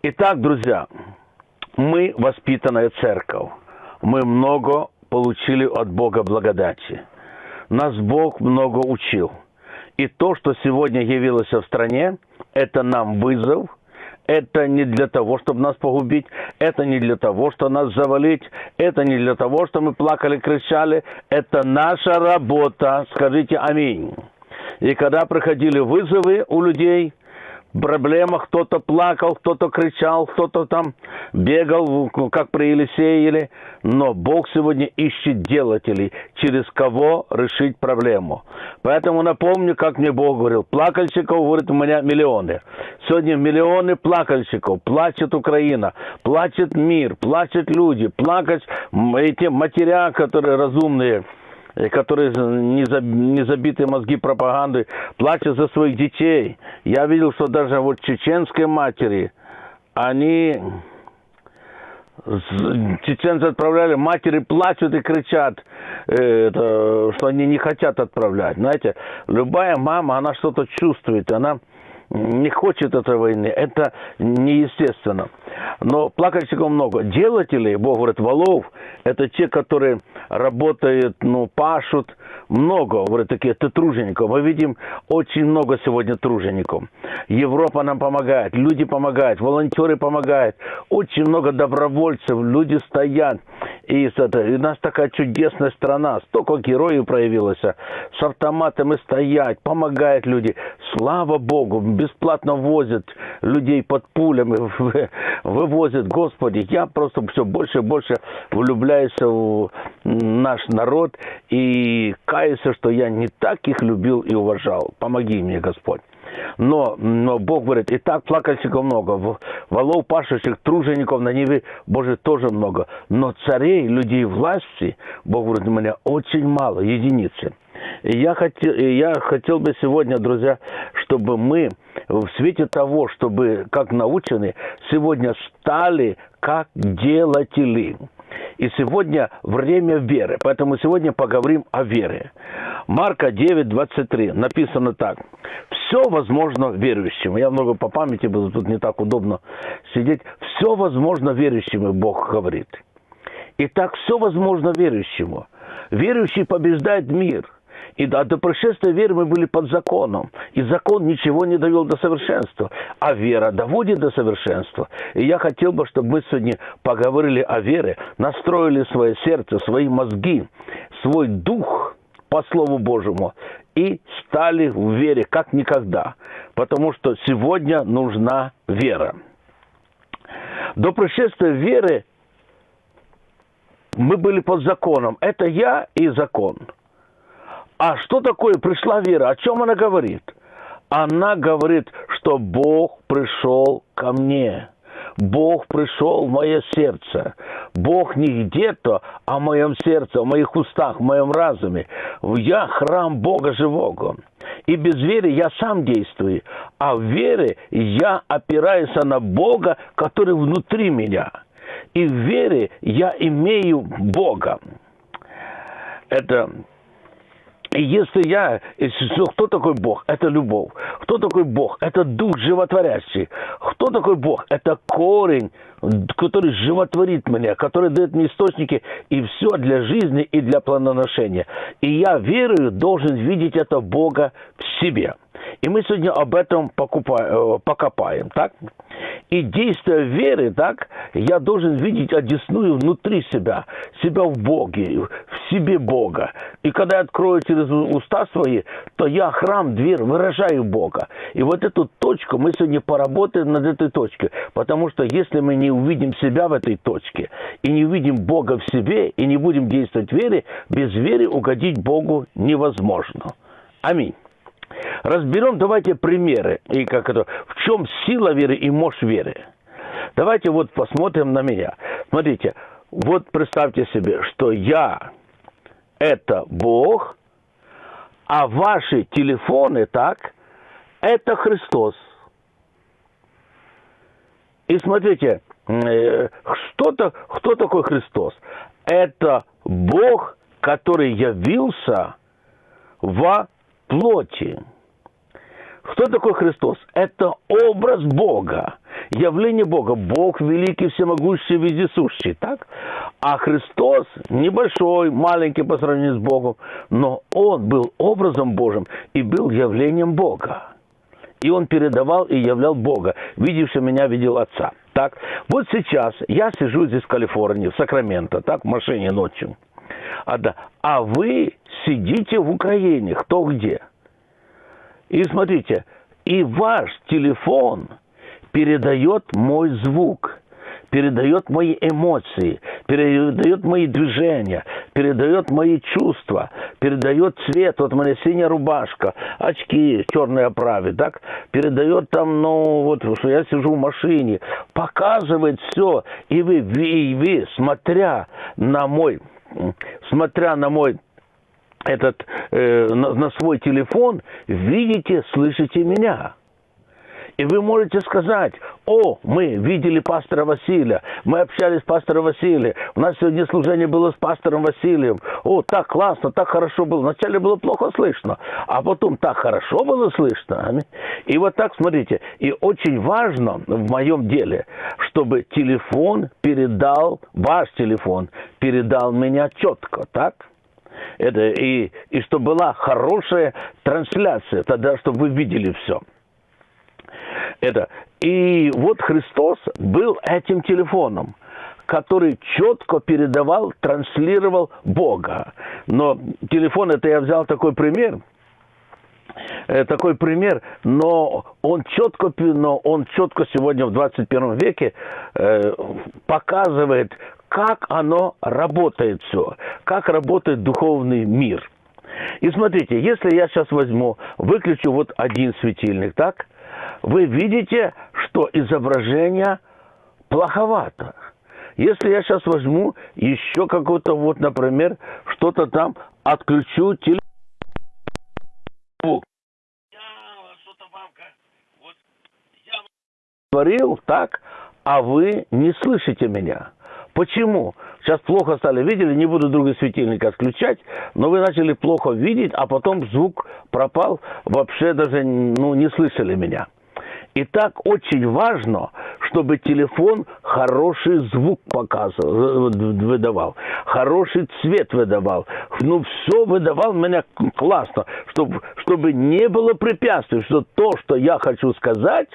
Итак, друзья, мы воспитанная церковь. Мы много получили от Бога благодати. Нас Бог много учил. И то, что сегодня явилось в стране, это нам вызов. Это не для того, чтобы нас погубить. Это не для того, чтобы нас завалить. Это не для того, чтобы мы плакали, кричали. Это наша работа. Скажите аминь. И когда приходили вызовы у людей, проблемах, кто-то плакал, кто-то кричал, кто-то там бегал, как при Елисееле. Но Бог сегодня ищет делателей, через кого решить проблему. Поэтому напомню, как мне Бог говорил, плакальщиков, говорит, у меня миллионы. Сегодня миллионы плакальщиков, плачет Украина, плачет мир, плачут люди, плакать эти матеря, которые разумные, которые не, заб, не забиты мозги пропаганды, плачут за своих детей. Я видел, что даже вот чеченские матери, они чеченцы отправляли, матери плачут и кричат, э, это, что они не хотят отправлять. Знаете, любая мама, она что-то чувствует, она не хочет этой войны. Это неестественно. Но плакальщиков много. Делателей, Бог говорит, валов, это те, которые работают, ну, пашут. Много, говорит, такие, ты тружеников. Мы видим очень много сегодня тружеников. Европа нам помогает, люди помогают, волонтеры помогают. Очень много добровольцев, люди стоят. И, это, и у нас такая чудесная страна, столько героев проявилось. С автоматами стоять, помогают люди. Слава Богу, бесплатно возят людей под пулями, вывозят. Господи, я просто все больше и больше влюбляюсь в наш народ и каюсь, что я не так их любил и уважал. Помоги мне, Господь. Но, но Бог говорит, и так плакальщиков много, волов пашущих, тружеников на Неве, Боже, тоже много. Но царей, людей власти, Бог говорит, у меня очень мало, единицы. И я хотел, я хотел бы сегодня, друзья, чтобы мы в свете того, чтобы, как научены, сегодня стали как делатели. И сегодня время веры. Поэтому сегодня поговорим о вере. Марка 9, 23. Написано так. Все возможно верующим. Я много по памяти буду, тут не так удобно сидеть. Все возможно верующим, Бог говорит. Итак, все возможно верующему. Верующий побеждает мир – и до, до пришествия веры мы были под законом. И закон ничего не довел до совершенства. А вера доводит до совершенства. И я хотел бы, чтобы мы сегодня поговорили о вере, настроили свое сердце, свои мозги, свой дух по Слову Божьему и стали в вере как никогда. Потому что сегодня нужна вера. До пришествия веры мы были под законом. Это я и закон – а что такое пришла вера? О чем она говорит? Она говорит, что Бог пришел ко мне. Бог пришел в мое сердце. Бог не где-то, а в моем сердце, в моих устах, в моем разуме. Я храм Бога живого. И без веры я сам действую. А в вере я опираюсь на Бога, который внутри меня. И в вере я имею Бога. Это и если я, если, кто такой Бог? Это любовь. Кто такой Бог? Это дух животворящий. Кто такой Бог? Это корень, который животворит меня, который дает мне источники и все для жизни и для планоношения. И я верую, должен видеть это Бога в себе. И мы сегодня об этом покупаем, э, покопаем, так? И действия веры, так, я должен видеть одесную внутри себя, себя в Боге, в себе Бога. И когда я открою через уста свои, то я храм, дверь, выражаю Бога. И вот эту точку мы сегодня поработаем над этой точкой. Потому что если мы не увидим себя в этой точке, и не увидим Бога в себе, и не будем действовать в вере, без веры угодить Богу невозможно. Аминь. Разберем, давайте примеры, и как это, в чем сила веры и мощь веры. Давайте вот посмотрим на меня. Смотрите, вот представьте себе, что я – это Бог, а ваши телефоны, так, это Христос. И смотрите, э, что-то, кто такой Христос? Это Бог, который явился во плоти. Кто такой Христос? Это образ Бога. явление Бога. Бог великий, всемогущий, вездесущий, так? А Христос небольшой, маленький по сравнению с Богом, но Он был образом Божьим и был явлением Бога. И Он передавал и являл Бога. Видевший меня, видел Отца. Так, вот сейчас я сижу здесь в Калифорнии, в Сакраменто, так, в машине ночью. А, да, а вы сидите в Украине, кто где. И смотрите, и ваш телефон передает мой звук, передает мои эмоции, передает мои движения, передает мои чувства, передает цвет, вот моя синяя рубашка, очки в черной оправе, так, передает там, ну, вот, что я сижу в машине, показывает все, и вы, и вы, смотря на мой, смотря на мой этот, э, на, на свой телефон, видите, слышите меня. И вы можете сказать, о, мы видели пастора Василия, мы общались с пастором Василием, у нас сегодня служение было с пастором Василием, о, так классно, так хорошо было. Вначале было плохо слышно, а потом так хорошо было слышно. И вот так, смотрите, и очень важно в моем деле, чтобы телефон передал, ваш телефон передал меня четко, так? Это, и, и чтобы была хорошая трансляция, тогда, чтобы вы видели все. Это. И вот Христос был этим телефоном который четко передавал, транслировал Бога. Но телефон, это я взял такой пример, э, такой пример, но он четко, но он четко сегодня в 21 веке э, показывает, как оно работает все, как работает духовный мир. И смотрите, если я сейчас возьму, выключу вот один светильник, так, вы видите, что изображение плоховато. Если я сейчас возьму еще какой-то вот, например, что-то там, отключу телефон. говорил так, а вы не слышите меня. Почему? Сейчас плохо стали видели, не буду другой светильник отключать, но вы начали плохо видеть, а потом звук пропал, вообще даже ну, не слышали меня. И так очень важно, чтобы телефон хороший звук показывал, выдавал, хороший цвет выдавал. Ну, все выдавал меня классно, чтобы, чтобы не было препятствий, что то, что я хочу сказать,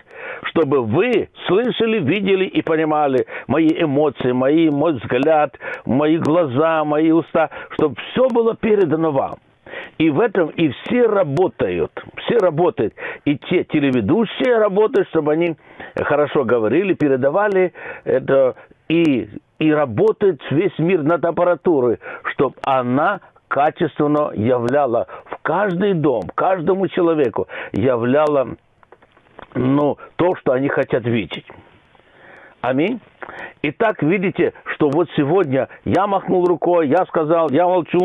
чтобы вы слышали, видели и понимали мои эмоции, мои, мой взгляд, мои глаза, мои уста, чтобы все было передано вам. И в этом и все работают. Все работают. И те телеведущие работают, чтобы они хорошо говорили, передавали это. И, и работает весь мир над аппаратурой, чтобы она качественно являла в каждый дом, каждому человеку являла ну, то, что они хотят видеть. Аминь. Итак, видите, что вот сегодня я махнул рукой, я сказал, я молчу,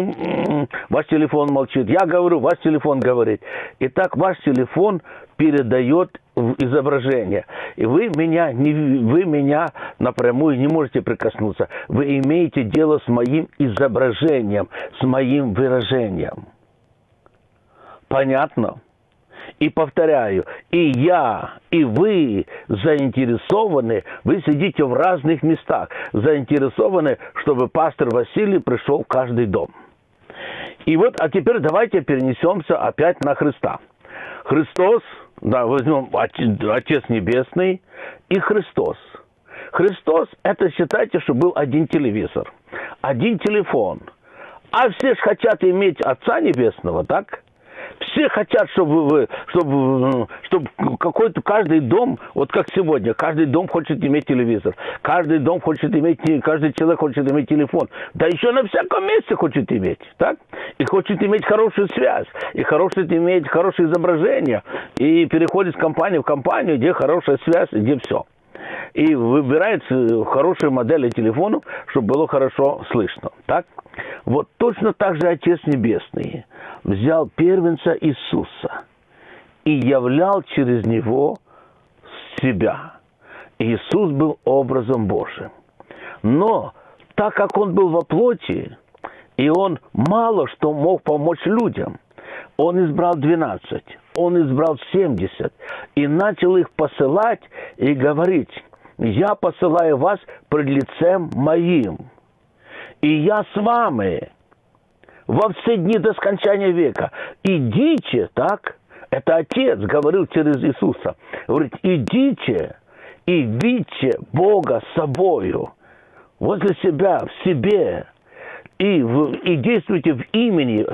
ваш телефон молчит, я говорю, ваш телефон говорит. Итак, ваш телефон передает изображение. И вы меня, не, вы меня напрямую не можете прикоснуться. Вы имеете дело с моим изображением, с моим выражением. Понятно? И повторяю, и я, и вы заинтересованы, вы сидите в разных местах, заинтересованы, чтобы пастор Василий пришел в каждый дом. И вот, а теперь давайте перенесемся опять на Христа. Христос, да, возьмем Отец Небесный и Христос. Христос, это считайте, что был один телевизор, один телефон. А все же хотят иметь Отца Небесного, так? Все хотят, чтобы, чтобы, чтобы какой-то каждый дом, вот как сегодня, каждый дом хочет иметь телевизор, каждый дом хочет иметь, каждый человек хочет иметь телефон, да еще на всяком месте хочет иметь, так? И хочет иметь хорошую связь, и хочет иметь хорошее изображение, и переходит с компании в компанию, где хорошая связь, где все и выбирает хорошие модели телефонов, чтобы было хорошо слышно. Так? Вот точно так же Отец Небесный взял первенца Иисуса и являл через него себя. Иисус был образом Божьим. Но так как он был во плоти, и он мало что мог помочь людям, он избрал 12. он избрал 70 и начал их посылать и говорить, я посылаю вас пред лицем моим, и я с вами во все дни до скончания века. Идите, так? Это Отец говорил через Иисуса. Говорит, идите и видите Бога собою, возле себя, в себе, и, в, и действуйте в имени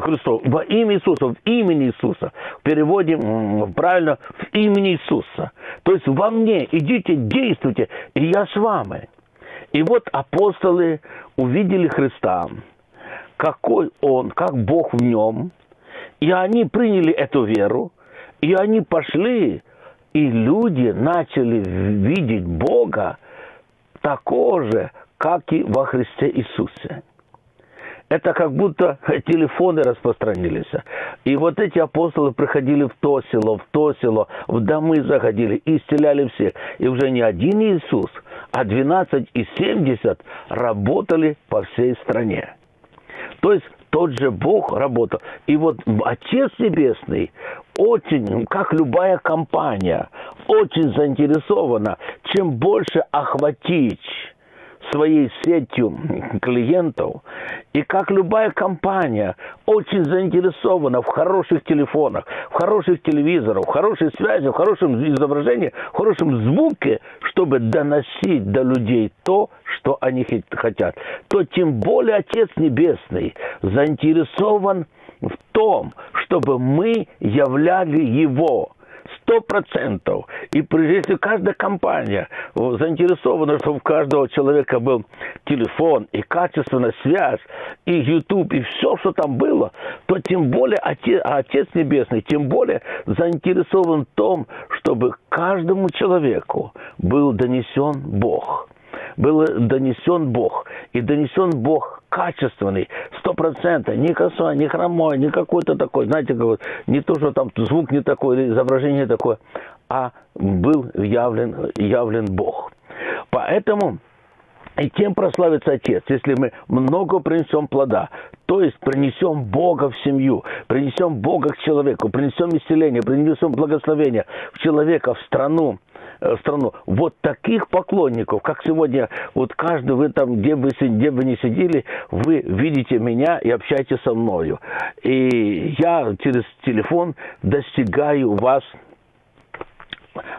Христова, во имя Иисуса, в имени Иисуса. В переводе правильно, в имени Иисуса. То есть во мне. Идите, действуйте, и я с вами. И вот апостолы увидели Христа, какой Он, как Бог в нем, и они приняли эту веру, и они пошли, и люди начали видеть Бога такого же, как и во Христе Иисусе. Это как будто телефоны распространились. И вот эти апостолы приходили в то село, в то село, в домы заходили и исцеляли всех. И уже не один Иисус, а 12 и 70 работали по всей стране. То есть тот же Бог работал. И вот Отец Небесный очень, как любая компания, очень заинтересована, чем больше охватить своей сетью клиентов. И как любая компания очень заинтересована в хороших телефонах, в хороших телевизорах, в хорошей связи, в хорошем изображении, в хорошем звуке, чтобы доносить до людей то, что они хотят, то тем более Отец Небесный заинтересован в том, чтобы мы являли Его сто процентов. И если каждая компания заинтересована, чтобы у каждого человека был телефон и качественная связь, и YouTube, и все, что там было, то тем более Отец, Отец Небесный, тем более заинтересован в том, чтобы каждому человеку был донесен Бог был донесен Бог. И донесен Бог качественный, сто процентов, не косой, не хромой, не какой-то такой, знаете, как не то, что там звук не такой, или изображение такое, а был явлен, явлен Бог. Поэтому и тем прославится Отец, если мы много принесем плода, то есть принесем Бога в семью, принесем Бога к человеку, принесем исцеление, принесем благословение в человека, в страну, страну. Вот таких поклонников, как сегодня, вот каждый, вы там, где бы, где бы ни сидели, вы видите меня и общаетесь со мною. И я через телефон достигаю вас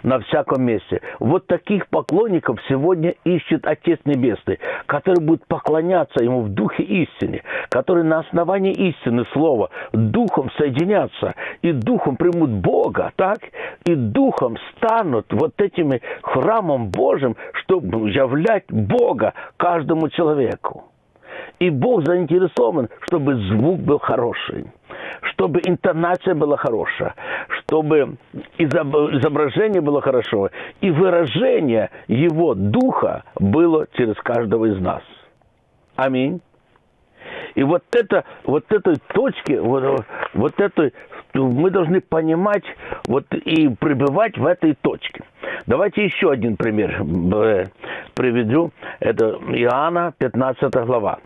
на всяком месте. Вот таких поклонников сегодня ищет Отец Небесный, который будет поклоняться Ему в духе истины, который на основании истины Слова духом соединятся и духом примут Бога, так? И духом станут вот этими храмом Божьим, чтобы являть Бога каждому человеку. И Бог заинтересован, чтобы звук был хороший чтобы интонация была хорошая, чтобы изображение было хорошо, и выражение Его Духа было через каждого из нас. Аминь. И вот это, вот этой точки, вот, вот этой, мы должны понимать вот, и пребывать в этой точке. Давайте еще один пример э, приведу. Это Иоанна, 15 глава.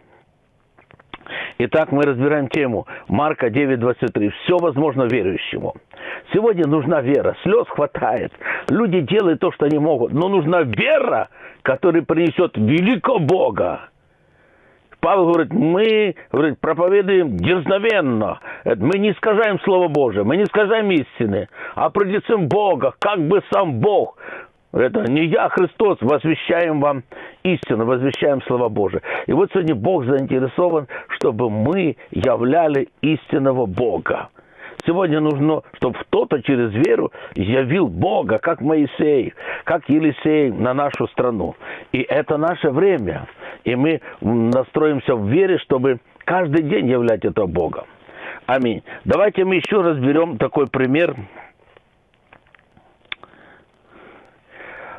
Итак, мы разбираем тему Марка 9.23. Все возможно верующему. Сегодня нужна вера. Слез хватает. Люди делают то, что они могут. Но нужна вера, которая принесет великого Бога. Павел говорит, мы говорит, проповедуем дерзновенно. Мы не искажаем Слово Божие, мы не искажаем истины, а пред Бога, как бы сам Бог это не я, Христос, возвещаем вам истину, возвещаем Слово Божие. И вот сегодня Бог заинтересован, чтобы мы являли истинного Бога. Сегодня нужно, чтобы кто-то через веру явил Бога, как Моисей, как Елисей на нашу страну. И это наше время. И мы настроимся в вере, чтобы каждый день являть этого Бога. Аминь. Давайте мы еще разберем такой пример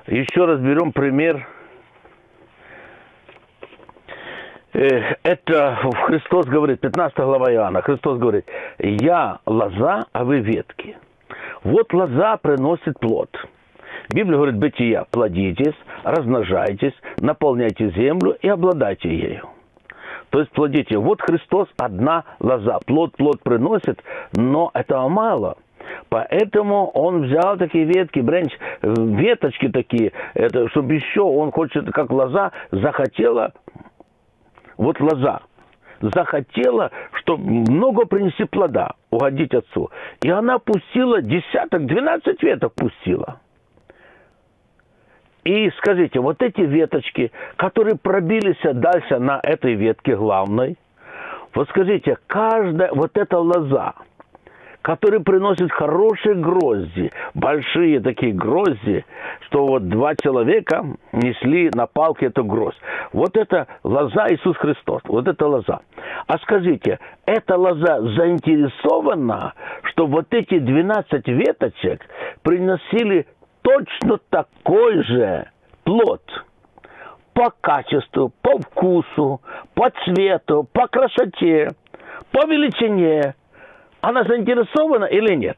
Еще раз берем пример. Э, это Христос говорит, 15 глава Иоанна, Христос говорит, «Я лоза, а вы ветки». Вот лоза приносит плод. Библия говорит, бытия, плодитесь, размножайтесь, наполняйте землю и обладайте ею. То есть плодите. Вот Христос одна лоза. Плод плод приносит, но этого мало – Поэтому он взял такие ветки, бренч, веточки такие, это, чтобы еще, он хочет, как лоза, захотела, вот лоза, захотела, чтобы много принести плода, угодить отцу. И она пустила десяток, двенадцать веток пустила. И скажите, вот эти веточки, которые пробились дальше на этой ветке главной, вот скажите, каждая вот эта лоза, который приносит хорошие грозди, большие такие грозди, что вот два человека несли на палке эту гроздь. Вот это лоза Иисус Христос, вот это лоза. А скажите, эта лоза заинтересована, что вот эти 12 веточек приносили точно такой же плод по качеству, по вкусу, по цвету, по красоте, по величине, она заинтересована или нет?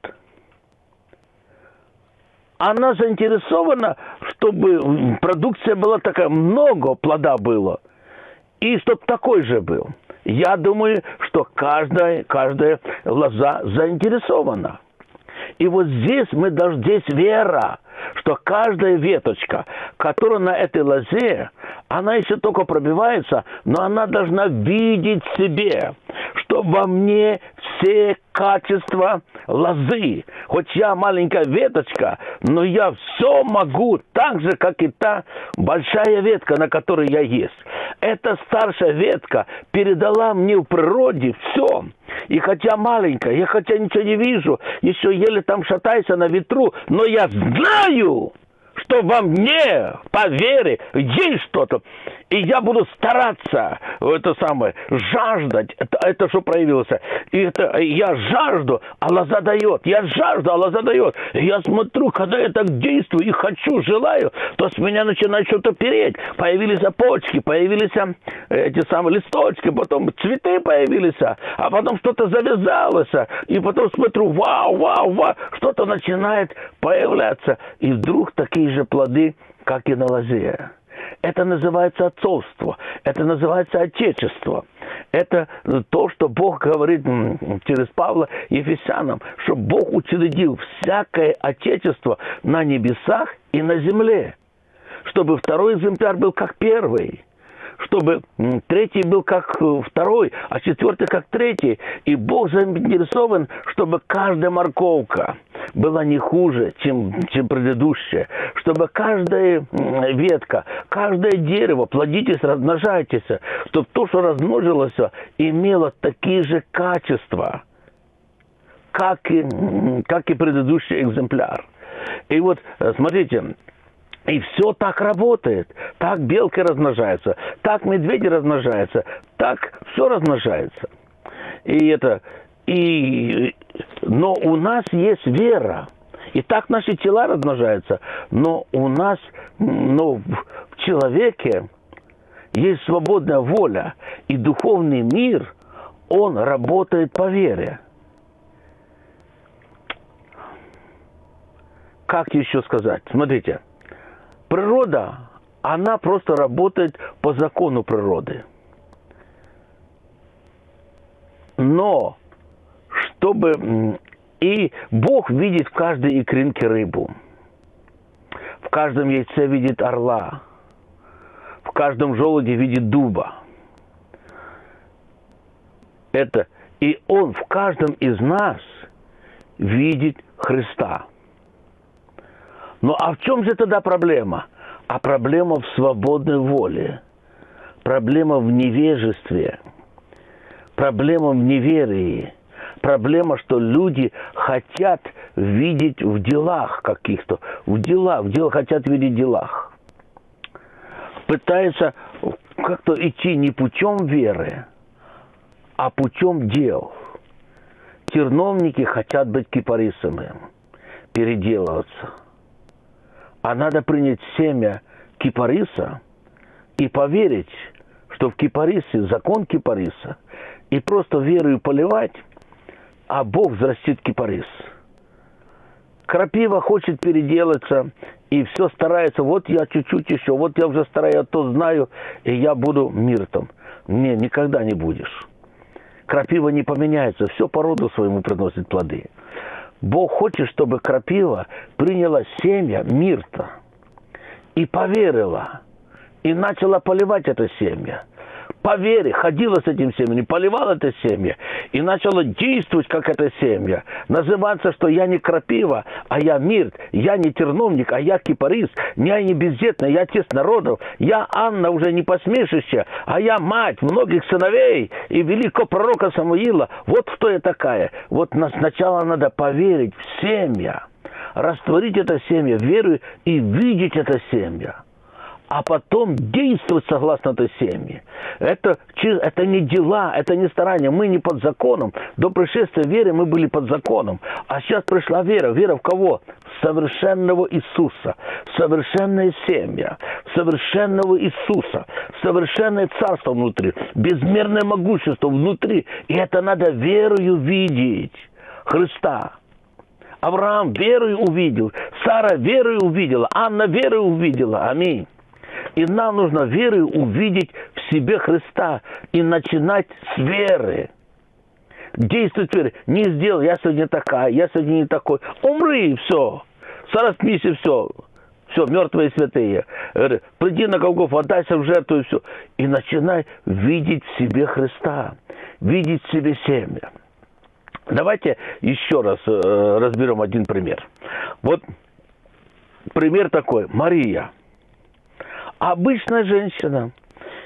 Она заинтересована, чтобы продукция была такая, много плода было, и чтобы такой же был. Я думаю, что каждая, каждая лоза заинтересована. И вот здесь мы должны, здесь вера, что каждая веточка, которая на этой лозе, она еще только пробивается, но она должна видеть себе, что во мне все качества лозы. Хоть я маленькая веточка, но я все могу так же, как и та большая ветка, на которой я есть. Эта старшая ветка передала мне в природе все. И хотя маленькая, я хотя ничего не вижу, еще еле там шатаюсь на ветру, но я знаю, что во мне, по вере, есть что-то. И я буду стараться, это самое, жаждать, это, это что проявилось. И это я жажду, Аллах задает. Я жажду, Аллах задает. И я смотрю, когда я так действую и хочу, желаю, то с меня начинает что-то переть. Появились почки, появились э, эти самые листочки, потом цветы появились, а потом что-то завязалось. И потом смотрю, вау, вау, вау, что-то начинает появляться. И вдруг такие же плоды, как и на лозе. Это называется отцовство, это называется отечество. Это то, что Бог говорит через Павла Ефесянам, что Бог учредил всякое отечество на небесах и на земле, чтобы второй экземпляр был как первый чтобы третий был как э, второй, а четвертый как третий. И Бог заинтересован, чтобы каждая морковка была не хуже, чем, чем предыдущая. Чтобы каждая ветка, каждое дерево, плодитесь, размножайтесь, чтобы то, что размножилось, имело такие же качества, как и, как и предыдущий экземпляр. И вот, э, смотрите, и все так работает. Так белки размножаются, так медведи размножаются, так все размножается. И это, и, но у нас есть вера. И так наши тела размножаются. Но у нас, но в человеке есть свободная воля. И духовный мир, он работает по вере. Как еще сказать? Смотрите – Природа, она просто работает по закону природы. Но, чтобы... И Бог видит в каждой икринке рыбу. В каждом яйце видит орла. В каждом желуде видит дуба. Это... И Он в каждом из нас видит Христа. Ну а в чем же тогда проблема? А проблема в свободной воле. Проблема в невежестве. Проблема в неверии. Проблема, что люди хотят видеть в делах каких-то. В делах, в делах хотят видеть в делах. Пытаются как-то идти не путем веры, а путем дел. Терновники хотят быть кипарисами, переделываться – а надо принять семя кипариса и поверить, что в кипарисе закон кипариса, и просто верою поливать, а Бог взрастит кипарис. Крапива хочет переделаться, и все старается, вот я чуть-чуть еще, вот я уже стараюсь, то знаю, и я буду миртом. Не, никогда не будешь. Крапива не поменяется, все по роду своему приносит плоды. Бог хочет, чтобы крапива приняла семя мирта и поверила, и начала поливать это семя по вере ходила с этим семенем, поливала это семя и начала действовать, как это семя. Называться, что я не крапива, а я мир, я не терновник, а я кипарис, я не бездетная, я отец народов, я Анна уже не посмешище, а я мать многих сыновей и великого пророка Самуила. Вот кто я такая. Вот сначала надо поверить в семя, растворить это семя верой и видеть это семя а потом действовать согласно этой семье. Это, это не дела, это не старания. Мы не под законом. До пришествия веры мы были под законом. А сейчас пришла вера. Вера в кого? В совершенного Иисуса. В совершенное семя. В совершенного Иисуса. В совершенное царство внутри. Безмерное могущество внутри. И это надо верою видеть. Христа. Авраам верою увидел, Сара верою увидела, Анна верою увидела. Аминь. И нам нужно верой увидеть в себе Христа и начинать с веры. Действовать верой. Не сделал, я сегодня такая, я сегодня не такой. Умри, все. Сораспись, и все. Все, мертвые святые. Приди на Голгоф, отдайся в жертву, и все. И начинай видеть в себе Христа. Видеть в себе семя. Давайте еще раз э, разберем один пример. Вот пример такой. Мария – обычная женщина.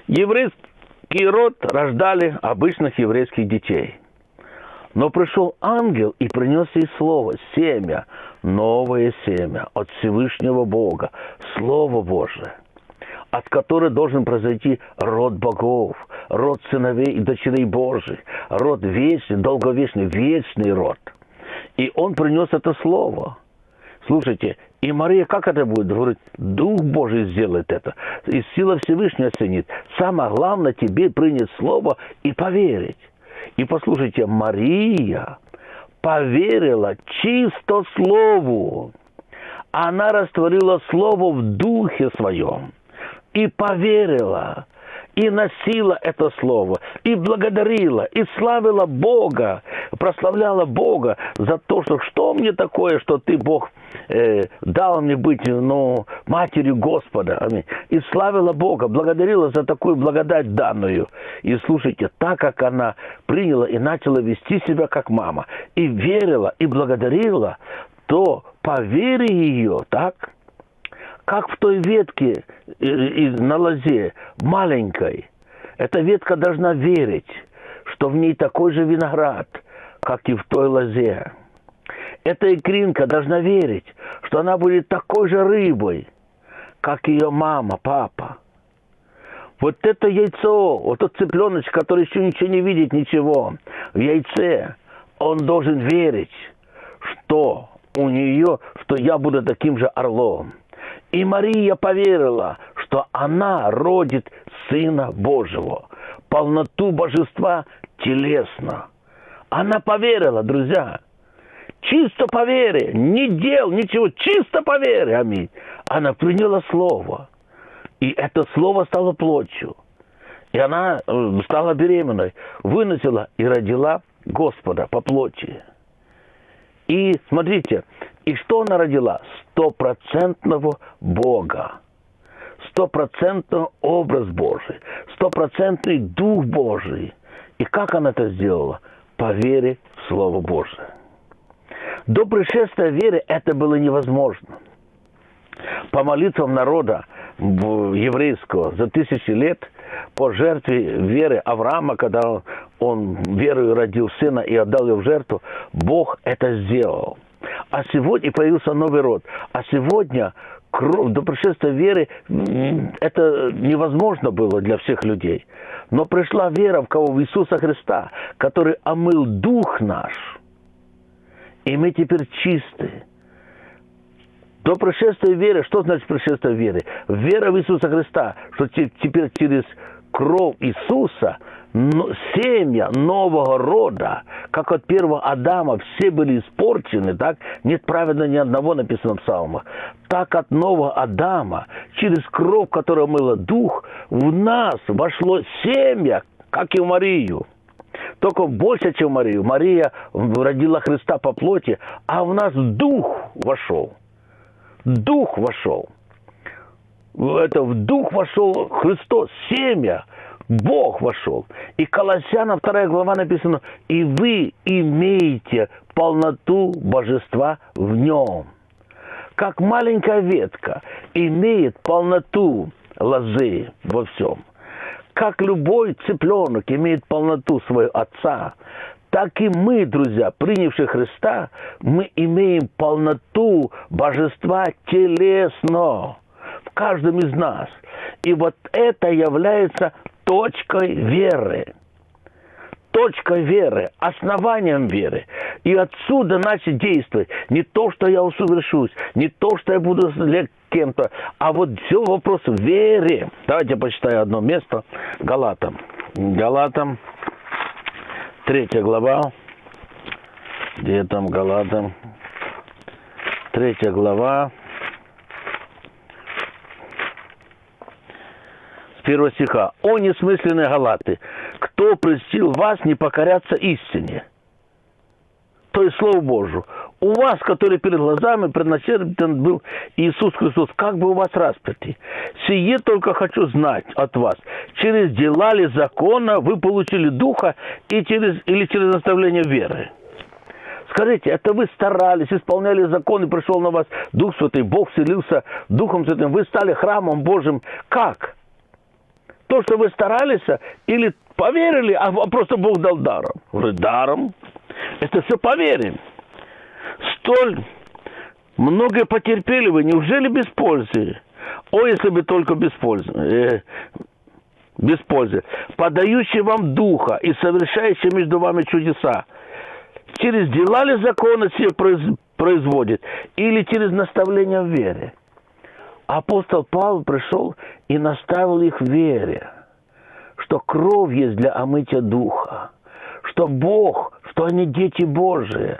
Еврейский род рождали обычных еврейских детей. Но пришел ангел и принес ей слово, семя, новое семя от Всевышнего Бога, Слово Божие, от которого должен произойти род богов, род сыновей и дочерей Божьих, род вечный, долговечный, вечный род. И он принес это слово. Слушайте, и Мария как это будет? Говорит, Дух Божий сделает это. И сила Всевышнего оценит. Самое главное тебе принять слово и поверить. И послушайте, Мария поверила чисто слову. Она растворила слово в духе своем и поверила и носила это слово, и благодарила, и славила Бога, прославляла Бога за то, что что мне такое, что ты, Бог, э, дал мне быть ну, матерью Господа. Аминь. И славила Бога, благодарила за такую благодать данную. И слушайте, так как она приняла и начала вести себя как мама, и верила, и благодарила, то по вере ее, так, как в той ветке на лозе, маленькой. Эта ветка должна верить, что в ней такой же виноград, как и в той лозе. Эта икринка должна верить, что она будет такой же рыбой, как ее мама, папа. Вот это яйцо, вот тот цыпленочек, который еще ничего не видит, ничего, в яйце, он должен верить, что у нее, что я буду таким же орлом. И Мария поверила, что она родит Сына Божьего, полноту божества телесно. Она поверила, друзья. Чисто по вере, не дел, ничего, чисто по вере, аминь. Она приняла слово. И это слово стало плотью. И она э, стала беременной, выносила и родила Господа по плоти. И смотрите, и что она родила? Стопроцентного Бога. Стопроцентный образ Божий. Стопроцентный Дух Божий. И как она это сделала? По вере в Слово Божие. До пришествия веры это было невозможно. По молитвам народа еврейского за тысячи лет, по жертве веры Авраама, когда он верою родил сына и отдал его в жертву, Бог это сделал. А сегодня появился новый род. А сегодня кровь, до пришествия веры это невозможно было для всех людей. Но пришла вера в кого? В Иисуса Христа, который омыл дух наш. И мы теперь чисты. До пришествия веры, что значит пришествие веры? Вера в Иисуса Христа, что теперь через кровь Иисуса семя нового рода, как от первого Адама все были испорчены, так? Нет праведно ни одного написано в псалмах. Так от нового Адама, через кровь, которая мыла дух, в нас вошло семя, как и в Марию. только больше, чем Марию. Мария родила Христа по плоти, а в нас Дух вошел. Дух вошел. Это в Дух вошел Христос, семя, Бог вошел. И Колоссянам 2 глава написано, и вы имеете полноту божества в нем. Как маленькая ветка имеет полноту лозы во всем. Как любой цыпленок имеет полноту своего отца, так и мы, друзья, принявшие Христа, мы имеем полноту божества телесно в каждом из нас. И вот это является точкой веры. Точкой веры, основанием веры. И отсюда начать действовать. Не то, что я усовершусь, не то, что я буду кем-то, а вот все вопрос в вере. Давайте почитаю одно место. Галатам. Галатам, третья глава. Где там Галатам? Третья глава. Первого стиха. «О несмысленные галаты, кто престил вас не покоряться истине?» То есть Слову Божию. У вас, который перед глазами предначертан был Иисус Христос, как бы у вас распятый. Сие только хочу знать от вас. Через дела ли закона вы получили Духа и через, или через наставление веры? Скажите, это вы старались, исполняли закон, и пришел на вас Дух Святый, Бог вселился Духом Святым, вы стали храмом Божьим. Как? То, что вы старались, или поверили, а просто Бог дал даром. Говорит, даром. Это все поверим. Столь многое потерпели вы, неужели без пользы? О, если бы только без пользы. Э, без пользы. Подающий вам духа и совершающий между вами чудеса. Через дела ли закона все производит? Или через наставление в вере? Апостол Павел пришел и наставил их в вере, что кровь есть для омытия духа, что Бог, что они дети Божии.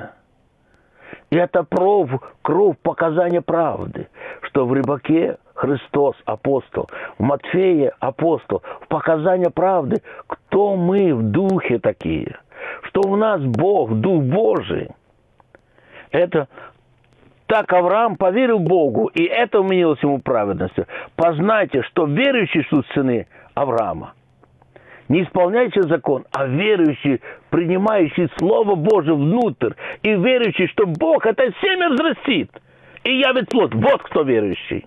И это кровь, кровь показания правды, что в рыбаке Христос апостол, в Матфее апостол, в показания правды, кто мы в духе такие, что у нас Бог, Дух Божий. Это так Авраам поверил Богу, и это уменилось ему праведностью. Познайте, что верующий суть сыны Авраама. Не исполняющий закон, а верующий, принимающий Слово Божие внутрь, и верующий, что Бог это семя взрастит и явит плод. Вот кто верующий.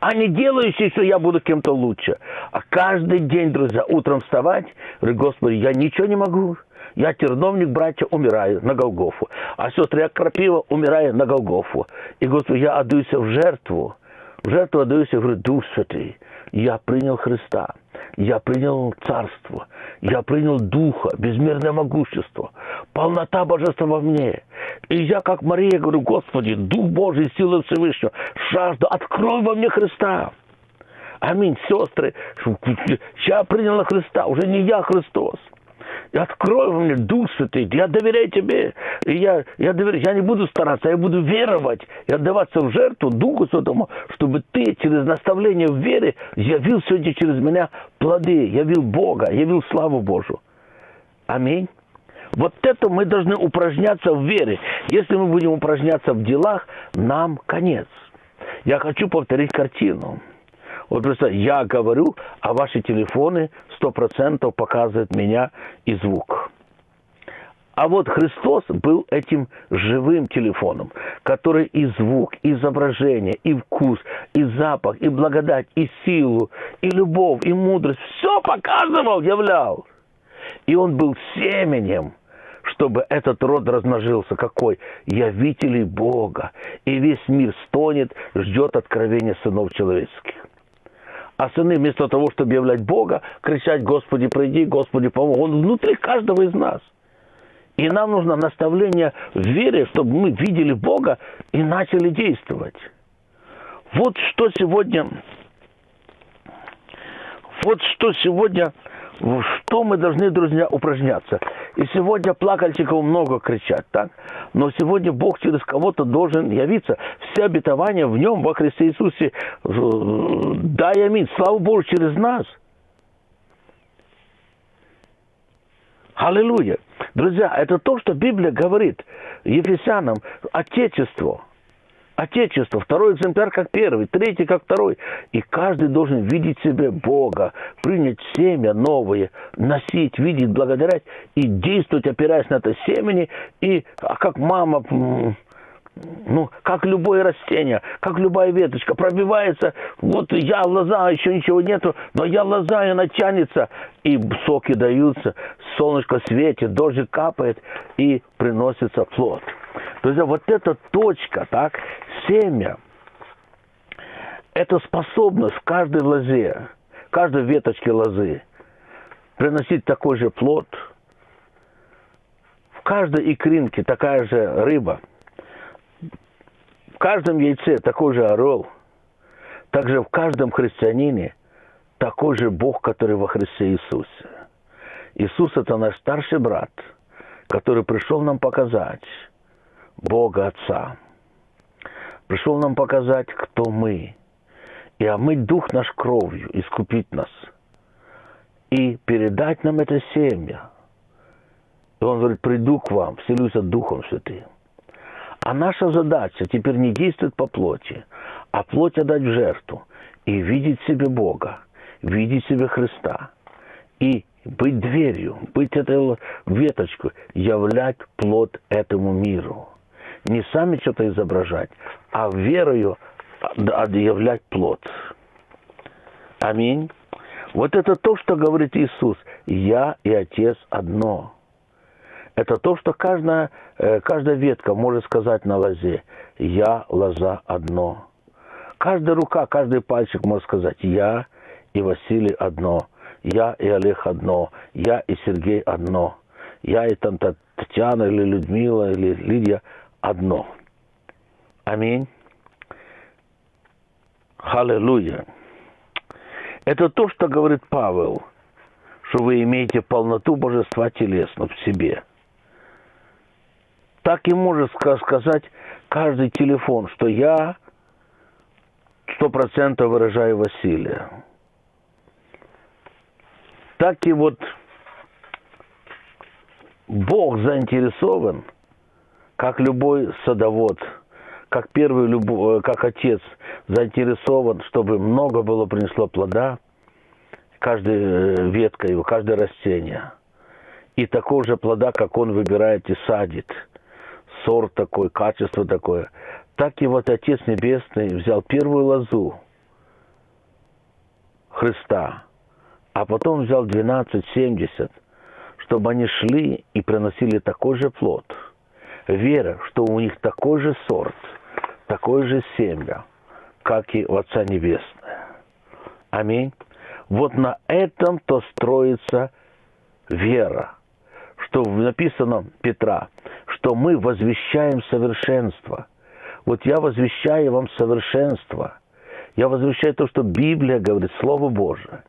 А не делающий, что я буду кем-то лучше. А каждый день, друзья, утром вставать, говорить, Господи, я ничего не могу. Я терновник, братья, умираю на Голгофу. А сестры, я крапива, умираю на Голгофу. И, Господи, я отдаюсь в жертву. В жертву отдаюсь, я говорю, Дух Святый, я принял Христа. Я принял царство. Я принял Духа, безмерное могущество. Полнота Божества во мне. И я, как Мария, говорю, Господи, Дух Божий, сила Всевышнего, жажду, открой во мне Христа. Аминь, сестры. Я принял Христа, уже не я Христос открой мне Дух Святый, я доверяю тебе, и я, я, доверяю, я не буду стараться, я буду веровать и отдаваться в жертву Духу Святому, чтобы ты через наставление в вере явил сегодня через меня плоды, явил Бога, явил славу Божию. Аминь. Вот это мы должны упражняться в вере. Если мы будем упражняться в делах, нам конец. Я хочу повторить картину. Вот просто я говорю, а ваши телефоны сто процентов показывают меня и звук. А вот Христос был этим живым телефоном, который и звук, и изображение, и вкус, и запах, и благодать, и силу, и любовь, и мудрость все показывал, являл. И он был семенем, чтобы этот род размножился. Какой? Явителей Бога. И весь мир стонет, ждет откровения сынов человеческих. А сыны вместо того, чтобы являть Бога, кричать «Господи, приди, Господи, помоги». Он внутри каждого из нас. И нам нужно наставление в вере, чтобы мы видели Бога и начали действовать. Вот что сегодня, вот что сегодня что мы должны, друзья, упражняться. И сегодня плакальщиков много кричат, так? Но сегодня Бог через кого-то должен явиться. Все обетования в нем, во Христе Иисусе, дай аминь. Слава Богу, через нас. Аллилуйя. Друзья, это то, что Библия говорит Ефесянам, Отечество. Отечество, второй экземпляр как первый, третий как второй. И каждый должен видеть себе Бога, принять семя новое, носить, видеть, благодарять и действовать, опираясь на это семени. И а как мама ну, как любое растение, как любая веточка, пробивается, вот я лоза, еще ничего нету, но я лоза, и она тянется, и соки даются, солнышко светит, дождик капает, и приносится плод. То есть вот эта точка, так, семя, это способность в каждой лозе, каждой веточке лозы приносить такой же плод. В каждой икринке такая же рыба – в каждом яйце такой же орел, также в каждом христианине такой же Бог, который во Христе Иисусе. Иисус – это наш старший брат, который пришел нам показать Бога Отца. Пришел нам показать, кто мы. И омыть дух наш кровью, искупить нас. И передать нам это семя. И он говорит, приду к вам, вселюсь Духом Святым. А наша задача теперь не действовать по плоти, а плоть отдать в жертву и видеть себе Бога, видеть себе Христа. И быть дверью, быть этой веточкой, являть плод этому миру. Не сами что-то изображать, а верою являть плод. Аминь. Вот это то, что говорит Иисус. Я и Отец одно это то, что каждая, э, каждая ветка может сказать на лозе «Я лоза одно». Каждая рука, каждый пальчик может сказать «Я и Василий одно», «Я и Олег одно», «Я и Сергей одно», «Я и там Татьяна или Людмила или Лидия одно». Аминь. Аллилуйя. Это то, что говорит Павел, что вы имеете полноту божества телесно в себе – так и может сказать каждый телефон, что я сто процентов выражаю Василия. Так и вот Бог заинтересован, как любой садовод, как первый любой, как отец заинтересован, чтобы много было принесло плода, каждая э, ветка его, каждое растение. И такого же плода, как он выбирает и садит – сорт такой, качество такое. Так и вот Отец Небесный взял первую лозу Христа, а потом взял 12-70, чтобы они шли и приносили такой же плод. Вера, что у них такой же сорт, такое же семя, как и у Отца Небесное. Аминь. Вот на этом-то строится вера, что написано Петра – что мы возвещаем совершенство. Вот я возвещаю вам совершенство. Я возвещаю то, что Библия говорит, Слово Божие,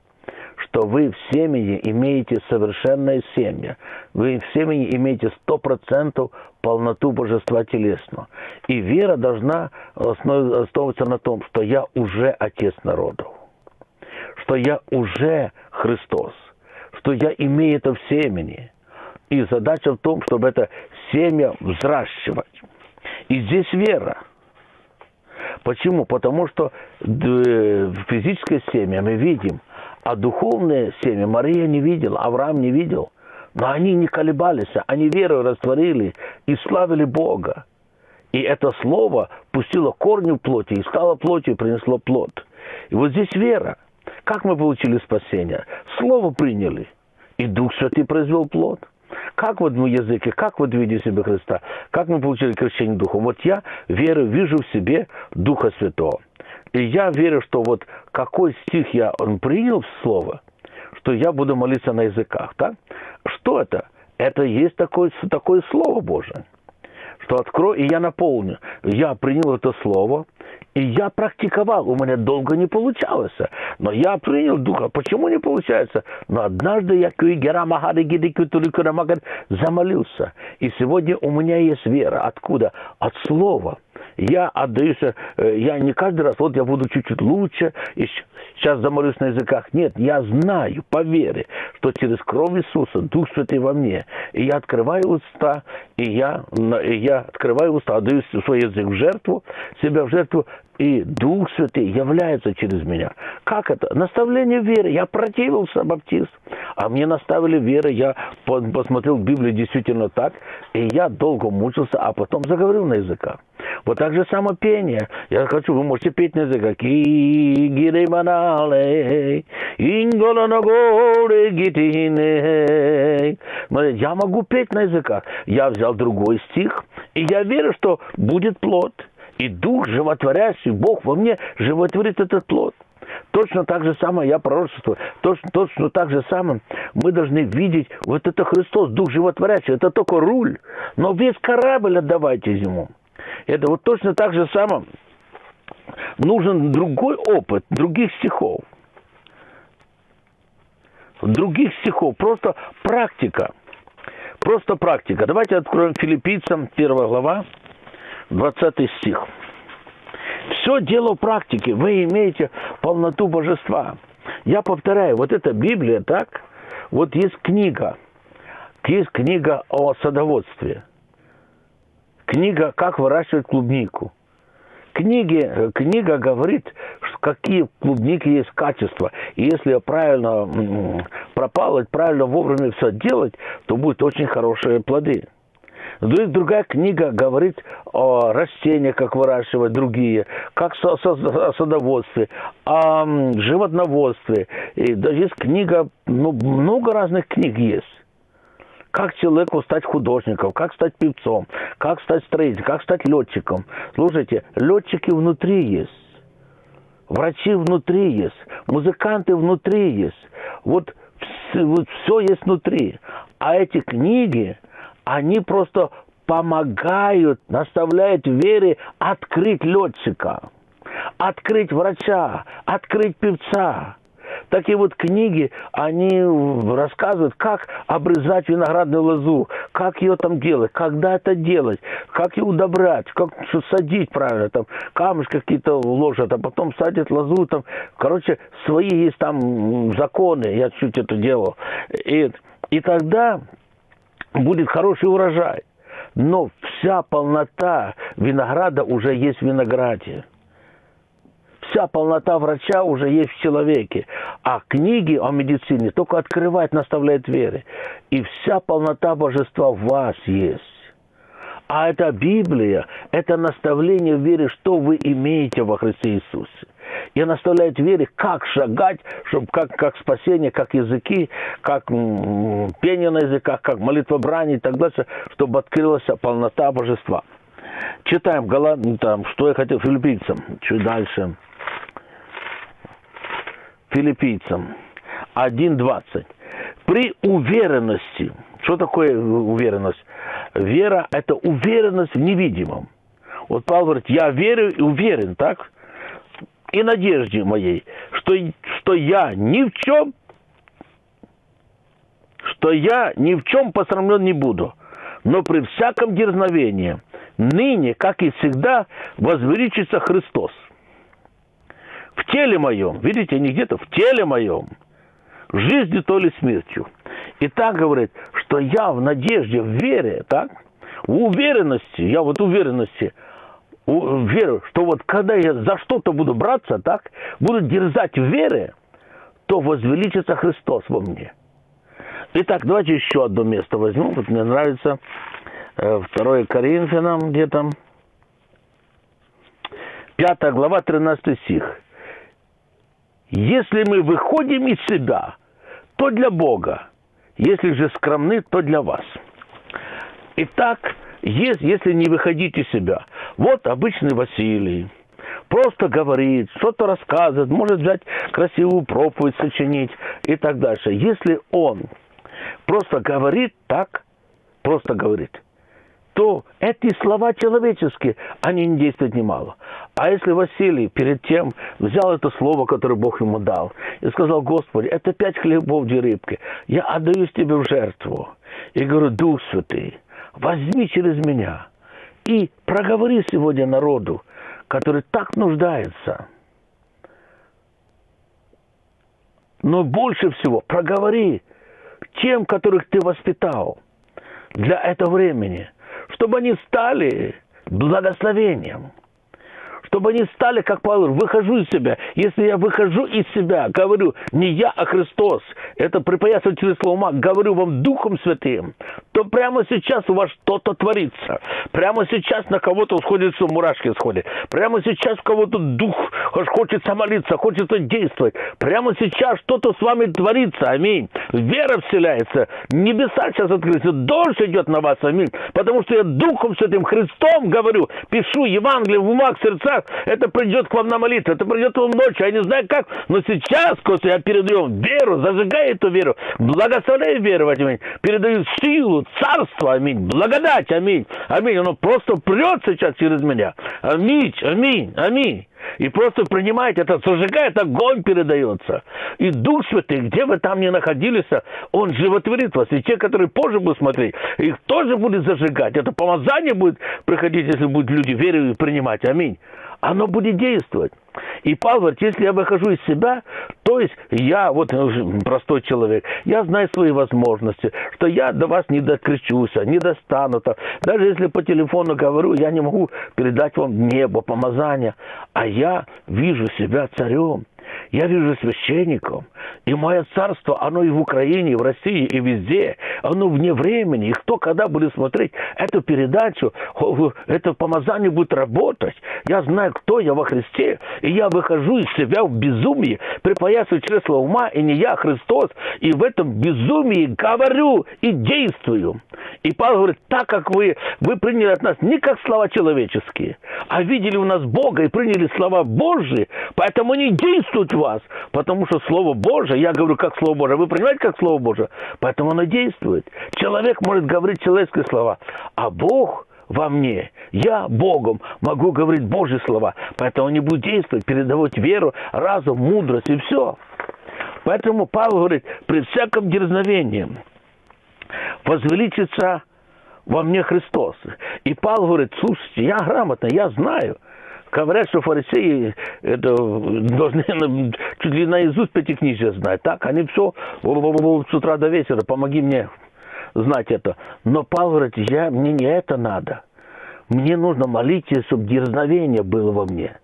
что вы в семени имеете совершенное семя. Вы в семени имеете сто процентов полноту божества телесного. И вера должна основываться на том, что я уже Отец народов, что я уже Христос, что я имею это в семени. И задача в том, чтобы это семя взращивать. И здесь вера. Почему? Потому что физическое семя мы видим, а духовное семя Мария не видела, Авраам не видел. Но они не колебались, они веру растворили и славили Бога. И это слово пустило корни в плоти и стало плотью и принесло плод. И вот здесь вера. Как мы получили спасение? Слово приняли, и Дух Святый произвел плод. Как в одном языке, как вот виде себе Христа, как мы получили крещение Духом. Вот я верю, вижу в себе Духа Святого. И я верю, что вот какой стих я принял в слово, что я буду молиться на языках. Так? Что это? Это есть такое, такое Слово Божие что открой, и я наполню. Я принял это слово, и я практиковал. У меня долго не получалось. Но я принял Духа. Почему не получается? Но однажды я замолился. И сегодня у меня есть вера. Откуда? От слова. Я отдаюсь, э, я не каждый раз, вот я буду чуть-чуть лучше, и сейчас замолюсь на языках. Нет, я знаю по вере, что через кровь Иисуса Дух Святый во мне. И я открываю уста, и я, и я открываю уста, отдаю свой язык в жертву, себя в жертву, и Дух Святый является через меня. Как это? Наставление веры. Я противился баптист, а мне наставили веры. Я посмотрел Библию действительно так, и я долго мучился, а потом заговорил на языках. Вот так же само пение. Я хочу, вы можете петь на языках. Я могу петь на языках. Я взял другой стих, и я верю, что будет плод – и дух животворящий, Бог во мне животворит этот плод. Точно так же самое я пророчествую. Точно, точно так же самое мы должны видеть, вот это Христос, Дух животворящий, это только руль. Но весь корабль отдавайте ему. Это вот точно так же самое нужен другой опыт, других стихов. Других стихов, просто практика. Просто практика. Давайте откроем филиппийцам, первая глава, 20 стих. Все дело в практике. Вы имеете полноту божества. Я повторяю, вот эта Библия, так? Вот есть книга. Есть книга о садоводстве. Книга «Как выращивать клубнику». Книги, книга говорит, какие клубники есть качества. И если правильно пропалывать, правильно вовремя все делать, то будут очень хорошие плоды. Другая книга говорит о растениях, как выращивать другие, как о садоводстве, о животноводстве. И есть книга, ну, много разных книг есть. Как человеку стать художником, как стать певцом, как стать строителем, как стать летчиком. Слушайте, летчики внутри есть. Врачи внутри есть, музыканты внутри есть. Вот, вот все есть внутри. А эти книги, они просто помогают, наставляют вере открыть летчика, открыть врача, открыть певца. Такие вот книги, они рассказывают, как обрезать виноградную лозу, как ее там делать, когда это делать, как ее удобрять, как садить правильно, там камушки какие-то ложат, а потом садят лозу, там, короче, свои есть там законы, я чуть это делал. И, и тогда будет хороший урожай. Но вся полнота винограда уже есть в винограде. Вся полнота врача уже есть в человеке. А книги о медицине только открывать наставляет веры. И вся полнота божества в вас есть. А это Библия, это наставление в вере, что вы имеете во Христе Иисусе и наставляет вере, как шагать, чтобы как, как спасение, как языки, как пение на языках, как молитва брани и так дальше, чтобы открылась полнота божества. Читаем Галат, ну, там, что я хотел филиппийцам, чуть дальше. Филиппийцам 1.20. При уверенности, что такое уверенность? Вера – это уверенность в невидимом. Вот Павел говорит, я верю и уверен, так? И надежде моей, что, что я ни в чем, что я ни в чем посрамлен не буду, но при всяком дерзновении, ныне, как и всегда, возвеличится Христос. В теле моем, видите, не где-то, в теле моем, жизнью то ли смертью. И так говорит, что я в надежде, в вере, так, в уверенности, я вот уверенности – веру, что вот когда я за что-то буду браться, так, буду дерзать в вере, то возвеличится Христос во мне. Итак, давайте еще одно место возьмем. Вот мне нравится 2 э, Коринфянам где-то, 5 глава, 13 стих. Если мы выходим из себя, то для Бога. Если же скромны, то для вас. Итак, есть, если не выходить из себя. Вот обычный Василий. Просто говорит, что-то рассказывает, может взять красивую проповедь, сочинить и так дальше. Если он просто говорит так, просто говорит, то эти слова человеческие, они не действуют немало. А если Василий перед тем взял это слово, которое Бог ему дал, и сказал, Господи, это пять хлебов, две рыбки, я отдаюсь тебе в жертву. И говорю, Дух Святый, возьми через меня И проговори сегодня народу, который так нуждается. Но больше всего проговори тем, которых ты воспитал для этого времени, чтобы они стали благословением чтобы они стали, как Павел, выхожу из себя. Если я выхожу из себя, говорю, не я, а Христос, это припоясываю через слово говорю вам Духом Святым, то прямо сейчас у вас что-то творится. Прямо сейчас на кого-то сходит, что мурашки сходят. Прямо сейчас у кого-то дух хочется молиться, хочется действовать. Прямо сейчас что-то с вами творится, аминь. Вера вселяется, небеса сейчас открылись, дождь идет на вас, аминь. Потому что я Духом Святым, Христом говорю, пишу Евангелие в умах, сердцах, как это придет к вам на молитву, это придет вам ночью, я не знаю как, но сейчас, Костя, я передаю веру, зажигаю эту веру, благословляю веру в этим, передаю силу, царство, аминь, благодать, аминь, аминь, оно просто прет сейчас через меня, аминь, аминь, аминь. И просто принимаете это, зажигает, огонь передается. И Дух Святый, где вы там не находились, Он животворит вас. И те, которые позже будут смотреть, их тоже будет зажигать. Это помазание будет приходить, если будут люди верить и принимать. Аминь оно будет действовать. И Павел если я выхожу из себя, то есть я, вот простой человек, я знаю свои возможности, что я до вас не докричусь, не достану. -то. Даже если по телефону говорю, я не могу передать вам небо, помазание, а я вижу себя царем. Я вижу священником, и мое царство, оно и в Украине, и в России, и везде, оно вне времени. И кто когда будет смотреть эту передачу, это помазание будет работать. Я знаю, кто я во Христе, и я выхожу из себя в безумии, припоясываю чресло ума, и не я, а Христос, и в этом безумии говорю и действую. И Павел говорит, так как вы, вы приняли от нас не как слова человеческие, а видели у нас Бога и приняли слова Божьи, поэтому они действуют вас, потому что Слово Божие, я говорю как Слово Божие, вы понимаете, как Слово Божие, поэтому оно действует. Человек может говорить человеческие слова, а Бог во мне. Я Богом могу говорить Божьи слова. Поэтому они будут действовать, передавать веру, разум, мудрость и все. Поэтому Павел говорит, при всяком дерзновении возвеличится во мне Христос. И Павел говорит, слушайте, я грамотно, я знаю – Говорят, что фарисеи это, должны чуть ли наизусть пятикнижие знать. Так, они все с утра до вечера, помоги мне знать это. Но Павел говорит, я, мне не это надо. Мне нужно молиться, чтобы дерзновение было во мне.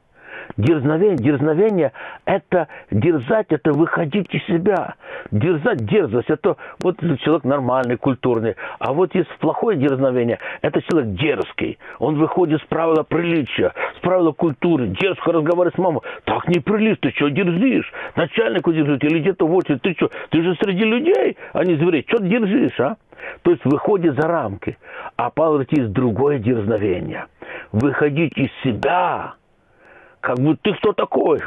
Дерзновение, дерзновение – это дерзать, это выходить из себя. Дерзать, дерзость – это вот человек нормальный, культурный. А вот есть плохое дерзновение – это человек дерзкий. Он выходит с правила приличия, с правила культуры, дерзко разговаривает с мамой. Так неприлично, ты что дерзишь? Начальнику дерзить или где-то в очередь. Ты что, ты же среди людей, а не зверей. Что ты дерзишь, а? То есть выходит за рамки. А Павел говорит, есть другое дерзновение. Выходить из себя – как будто ты кто такой?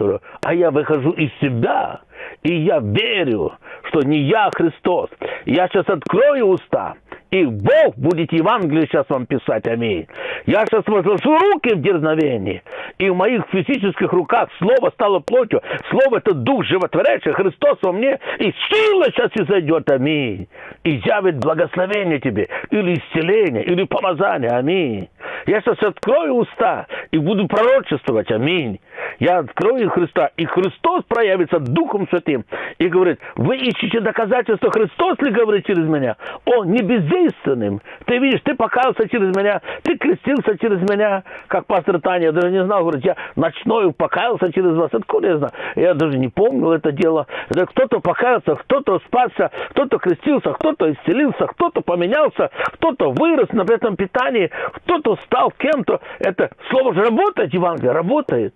А я выхожу из себя, и я верю, что не я, Христос. Я сейчас открою уста, и Бог будет Евангелие сейчас вам писать, аминь. Я сейчас возложу руки в дерзновении, и в моих физических руках Слово стало плотью. Слово – это Дух животворящий, Христос во мне, и сила сейчас изойдет, аминь. И явит благословение тебе, или исцеление, или помазание, аминь. Я сейчас открою уста и буду пророчествовать, аминь. Я открою Христа, и Христос проявится Духом Святым и говорит, вы ищете доказательства, Христос ли говорит через меня? Он не бездейственным. Ты видишь, ты покаялся через меня, ты крестился через меня, как пастор Таня, я даже не знал, говорит, я ночной покаялся через вас. Откуда я знаю? Я даже не помнил это дело. Кто-то покаялся, кто-то спасся, кто-то крестился, кто-то исцелился, кто-то поменялся, кто-то вырос на этом питании, кто-то стал кем-то. Это слово же работает, Евангелие, работает.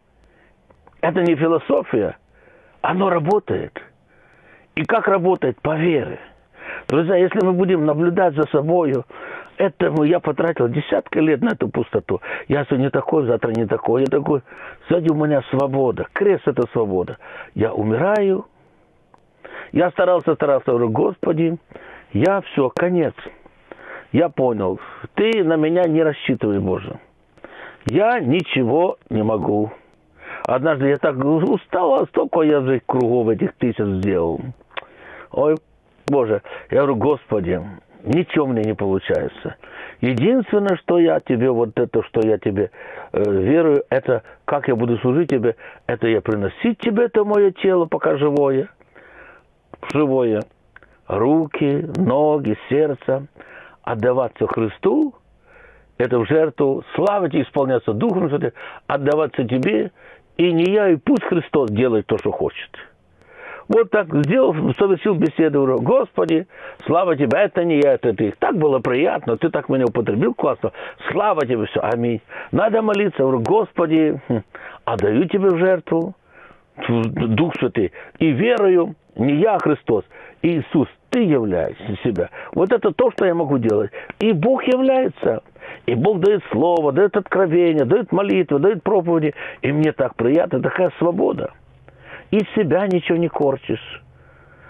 Это не философия. Оно работает. И как работает? По вере. Друзья, если мы будем наблюдать за собой, этому я потратил десятки лет на эту пустоту. Я сегодня такой, завтра не такой, я такой. Сзади у меня свобода. Крест – это свобода. Я умираю. Я старался, старался, говорю, Господи, я все, конец. Я понял, ты на меня не рассчитывай, Боже. Я ничего не могу. Однажды я так устал, столько я же кругов этих тысяч сделал. Ой, Боже, я говорю, Господи, ничего мне не получается. Единственное, что я тебе, вот это, что я тебе э, верую, это как я буду служить тебе, это я приносить тебе это мое тело, пока живое, живое, руки, ноги, сердце, отдаваться Христу, это в жертву, славить и исполняться Духом Святым, отдаваться тебе, и не я, и пусть Христос делает то, что хочет. Вот так сделал, совершил беседу, Господи, слава Тебе, это не я, это Ты. Так было приятно, Ты так меня употребил классно, слава Тебе, все, аминь. Надо молиться, говорю, Господи, хм, отдаю Тебе в жертву, Дух Святый, и верую, не я, а Христос, Иисус, Ты являешься себя. Вот это то, что я могу делать. И Бог является. И Бог дает слово, дает откровение, дает молитвы, дает проповеди. И мне так приятно, такая свобода из себя ничего не корчишь.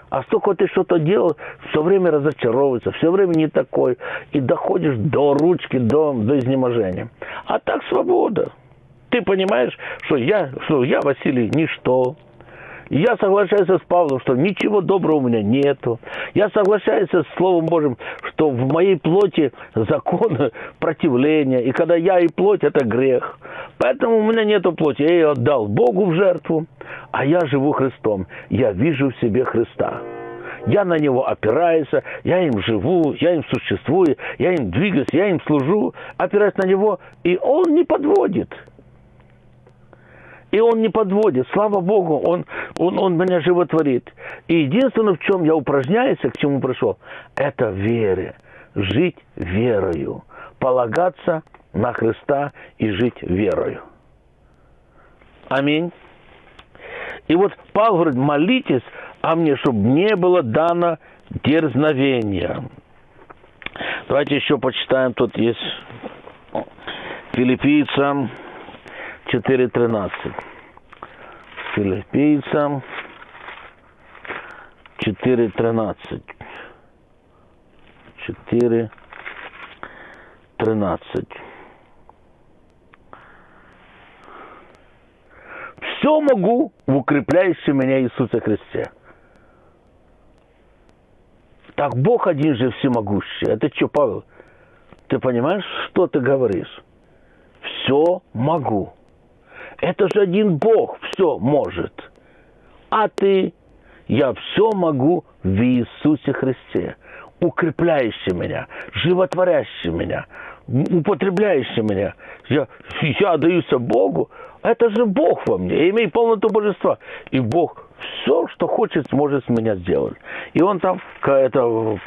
А столько ты что-то делал, все время разочаровывается, все время не такой, и доходишь до ручки, до, до изнеможения. А так свобода. Ты понимаешь, что я, что я, Василий, ничто, я соглашаюсь с Павлом, что ничего доброго у меня нету. Я соглашаюсь с Словом Божьим, что в моей плоти закон противления. И когда я и плоть, это грех. Поэтому у меня нету плоти. Я ее отдал Богу в жертву, а я живу Христом. Я вижу в себе Христа. Я на него опираюсь, я им живу, я им существую, я им двигаюсь, я им служу, опираюсь на него, и он не подводит. И он не подводит. Слава Богу, он, он, он меня животворит. И единственное, в чем я упражняюсь, к чему пришел, это вере. Жить верою. Полагаться на Христа и жить верою. Аминь. И вот Павел говорит, молитесь а мне, чтобы не было дано дерзновения. Давайте еще почитаем, тут есть филиппийцам 4.13. Филиппийцам 4.13. 4.13. Все могу в укрепляющем меня Иисусе Христе. Так Бог один же всемогущий. Это что, Павел? Ты понимаешь, что ты говоришь? Все могу. Это же один Бог все может. А ты, я все могу в Иисусе Христе, укрепляющий меня, животворящий меня, употребляющий меня. Я, я отдаюсь Богу, это же Бог во мне, я имею полноту божества. И Бог все, что хочет, сможет с меня сделать. И он там, это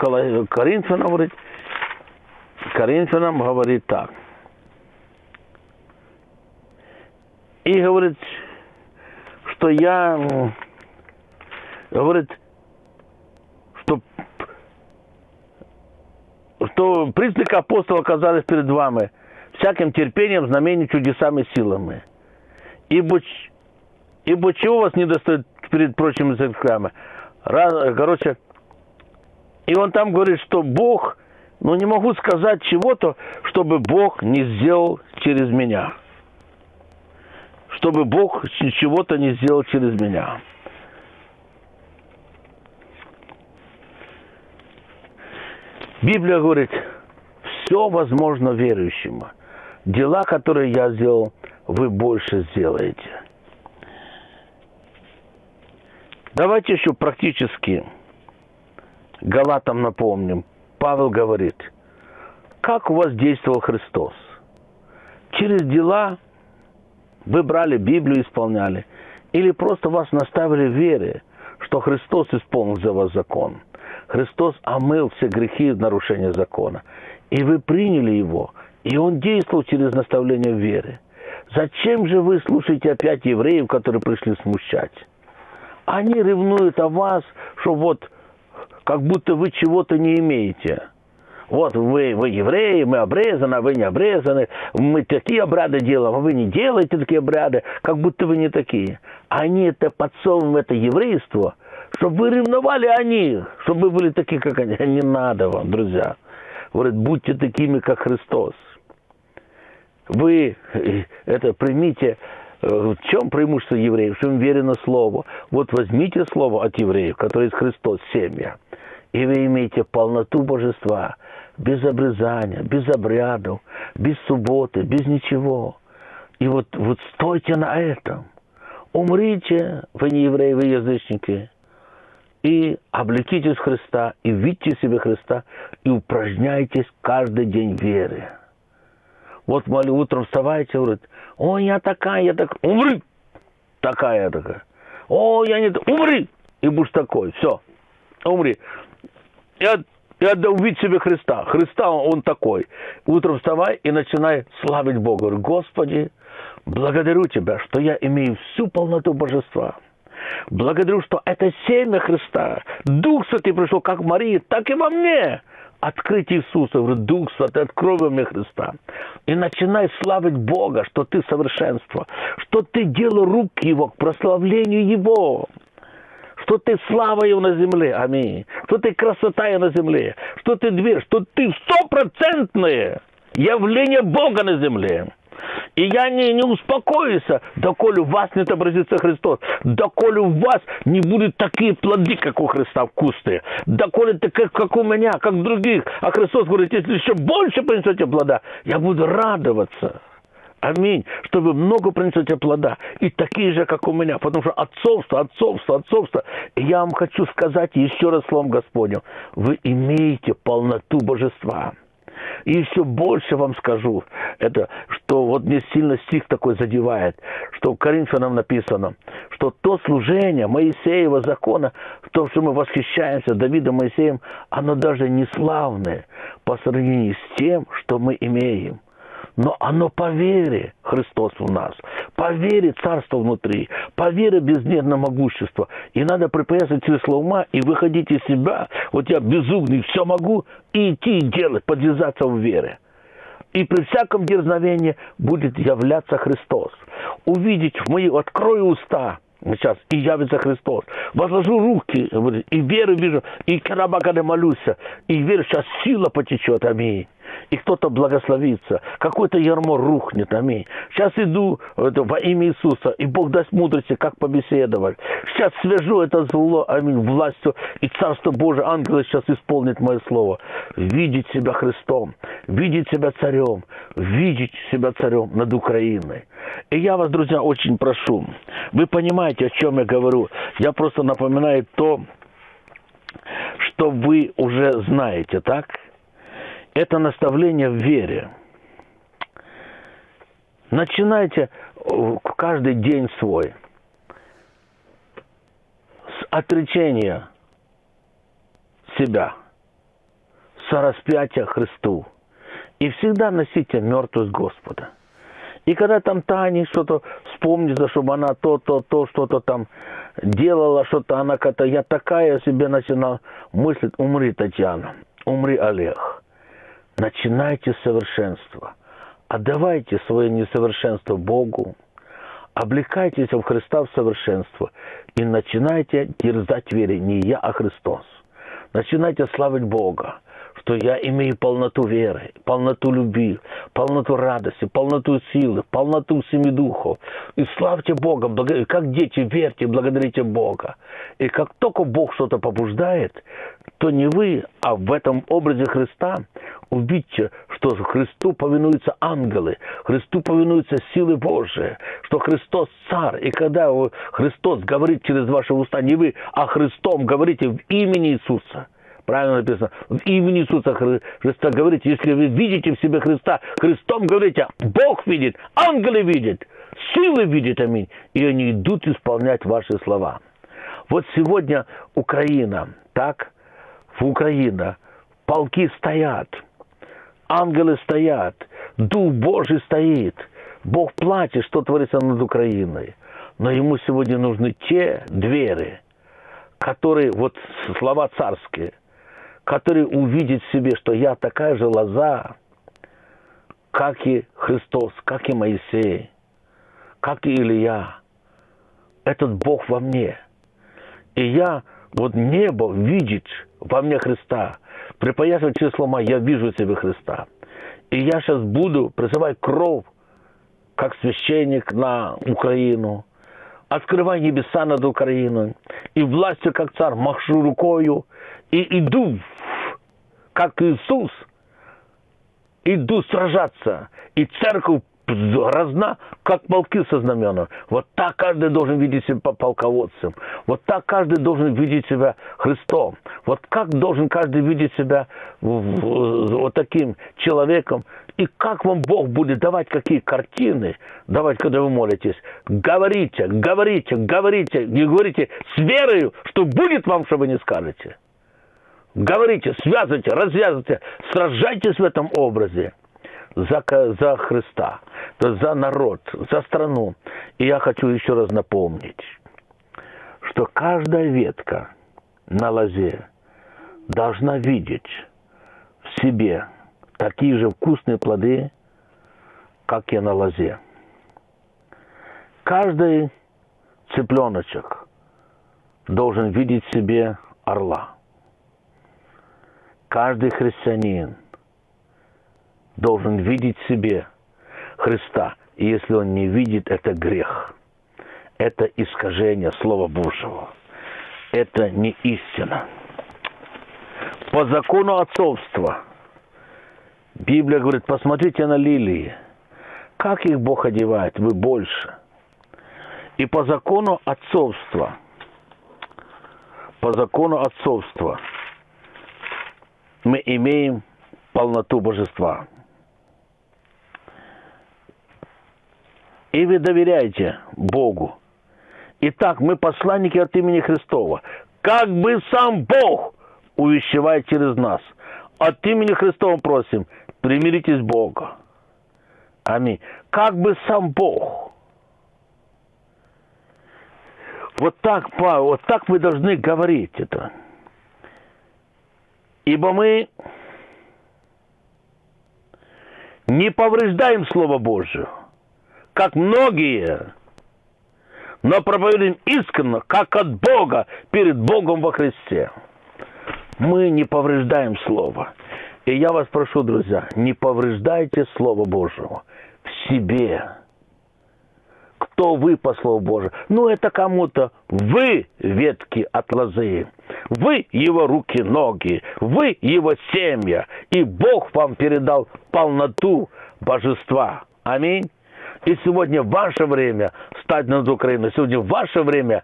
Коринфянам говорит, Коринфянам говорит так – и говорит, что я, говорит, что, что признаки апостола оказались перед вами всяким терпением, знамением, чудесами, силами. Ибо, ибо чего вас не достает перед прочими языками? Короче, и он там говорит, что Бог, ну не могу сказать чего-то, чтобы Бог не сделал через меня чтобы Бог чего-то не сделал через меня. Библия говорит, все возможно верующему. Дела, которые я сделал, вы больше сделаете. Давайте еще практически Галатам напомним. Павел говорит, как у вас действовал Христос? Через дела вы брали Библию, исполняли. Или просто вас наставили в вере, что Христос исполнил за вас закон. Христос омыл все грехи и нарушения закона. И вы приняли его, и он действовал через наставление в вере. Зачем же вы слушаете опять евреев, которые пришли смущать? Они ревнуют о вас, что вот как будто вы чего-то не имеете – вот вы, вы евреи, мы обрезаны, а вы не обрезаны, мы такие обряды делаем, а вы не делаете такие обряды, как будто вы не такие. Они это подсовывают, это еврейство, чтобы вы ревновали о них, чтобы вы были такие, как они. Не надо вам, друзья. Говорит, будьте такими, как Христос. Вы э, это примите, э, в чем преимущество евреев? Что им верено Слово. Вот возьмите Слово от евреев, которое есть Христос, семья и вы имеете полноту божества, без обрезания, без обрядов, без субботы, без ничего. И вот, вот стойте на этом. Умрите, вы не евреи, вы язычники, и облекитесь Христа, и видите себе Христа, и упражняйтесь каждый день вере. Вот молю, утром вставайте, говорит, ой, я такая, я такая, умри, такая такая. О, я не... Умри! И будешь такой. Все. Умри. Я, я увидеть себе Христа. Христа, он такой. Утром вставай и начинай славить Бога. Говорю, Господи, благодарю Тебя, что я имею всю полноту Божества. Благодарю, что это семя Христа. Дух Святый пришел как в Марии, так и во мне открыть Иисуса, говорю, Дух Святый, открой мне Христа. И начинай славить Бога, что ты совершенство, что ты делал руки Его к прославлению Его, что ты слава Его на земле, аминь, что ты красота Его на земле, что ты дверь, что ты стопроцентное явление Бога на земле. И я не, не успокоюсь, доколе у вас не отобразится Христос, доколе у вас не будут такие плоды, как у Христа, вкусные, доколе ты как, как у меня, как других. А Христос говорит, если еще больше принесете плода, я буду радоваться. Аминь. Что вы много принесете плода. И такие же, как у меня. Потому что отцовство, отцовство, отцовство. Я вам хочу сказать еще раз словом Господню. Вы имеете полноту божества. И еще больше вам скажу, это, что вот мне сильно стих такой задевает, что в Коринфянам написано, что то служение Моисеева закона, то, что мы восхищаемся Давидом Моисеем, оно даже не славное по сравнению с тем, что мы имеем но оно по вере Христос у нас, по вере Царство внутри, по вере безмерно могущество. И надо припоясать чресло ума и выходить из себя. Вот я безумный, все могу, и идти и делать, подвязаться в вере. И при всяком дерзновении будет являться Христос. Увидеть в мои, открою уста, сейчас, и явится Христос. Возложу руки, и веру вижу, и карабаканы молюсь, и верю, сейчас сила потечет, аминь и кто-то благословится, какое-то ярмо рухнет, аминь. Сейчас иду это, во имя Иисуса, и Бог даст мудрости, как побеседовать. Сейчас свяжу это зло, аминь, властью, и Царство Божие, ангелы сейчас исполнит мое слово. Видеть себя Христом, видеть себя царем, видеть себя царем над Украиной. И я вас, друзья, очень прошу, вы понимаете, о чем я говорю. Я просто напоминаю то, что вы уже знаете, так? Это наставление в вере. Начинайте э, каждый день свой с отречения себя, с распятия Христу. И всегда носите мертвость Господа. И когда там Таня что-то вспомнится, чтобы она то, то, то, что-то там делала, что-то она как-то, я такая себе начинала мыслить, умри, Татьяна, умри, Олег начинайте совершенство. Отдавайте свое несовершенство Богу, облекайтесь в Христа в совершенство и начинайте дерзать вере не я, а Христос. Начинайте славить Бога что я имею полноту веры, полноту любви, полноту радости, полноту силы, полноту семи духов. И славьте Бога, как дети, верьте, благодарите Бога. И как только Бог что-то побуждает, то не вы, а в этом образе Христа увидите, что Христу повинуются ангелы, Христу повинуются силы Божии, что Христос царь. И когда Христос говорит через ваши уста, не вы, а Христом говорите в имени Иисуса – правильно написано, имени Иисуса Христа говорите, если вы видите в себе Христа, Христом говорите, Бог видит, ангелы видят, силы видят, аминь, и они идут исполнять ваши слова. Вот сегодня Украина, так, в Украина, полки стоят, ангелы стоят, Дух Божий стоит, Бог платит, что творится над Украиной. Но ему сегодня нужны те двери, которые, вот слова царские – который увидит в себе, что я такая же лоза, как и Христос, как и Моисей, как и Илья. Этот Бог во мне. И я, вот небо видит во мне Христа. Припоясывая число мое, я вижу себе Христа. И я сейчас буду призывать кровь, как священник на Украину, открывай небеса над Украиной, и властью, как царь, машу рукою, и иду, как Иисус, иду сражаться, и церковь разна, как полки со знаменом. Вот так каждый должен видеть себя полководцем. Вот так каждый должен видеть себя Христом. Вот как должен каждый видеть себя вот таким человеком. И как вам Бог будет давать какие картины, давать, когда вы молитесь. Говорите, говорите, говорите. Не говорите с верою, что будет вам, что вы не скажете. Говорите, связывайте, развязывайте, сражайтесь в этом образе за, за Христа, за народ, за страну. И я хочу еще раз напомнить, что каждая ветка на лозе должна видеть в себе такие же вкусные плоды, как и на лозе. Каждый цыпленочек должен видеть в себе орла. Каждый христианин – должен видеть в себе Христа. И если он не видит, это грех. Это искажение Слова Божьего. Это не истина. По закону отцовства Библия говорит, посмотрите на лилии. Как их Бог одевает? Вы больше. И по закону отцовства, по закону отцовства мы имеем полноту божества. и вы доверяете Богу. Итак, мы посланники от имени Христова. Как бы сам Бог увещевает через нас. От имени Христова просим, примиритесь Бога. Аминь. Как бы сам Бог. Вот так, вот так вы должны говорить это. Ибо мы не повреждаем Слово Божие как многие, но проповедуем искренне, как от Бога, перед Богом во Христе. Мы не повреждаем Слово. И я вас прошу, друзья, не повреждайте Слово Божьего в себе. Кто вы по Слову Божьему? Ну, это кому-то вы ветки от лозы. Вы его руки, ноги. Вы его семья. И Бог вам передал полноту божества. Аминь. И сегодня ваше время стать над Украиной. Сегодня ваше время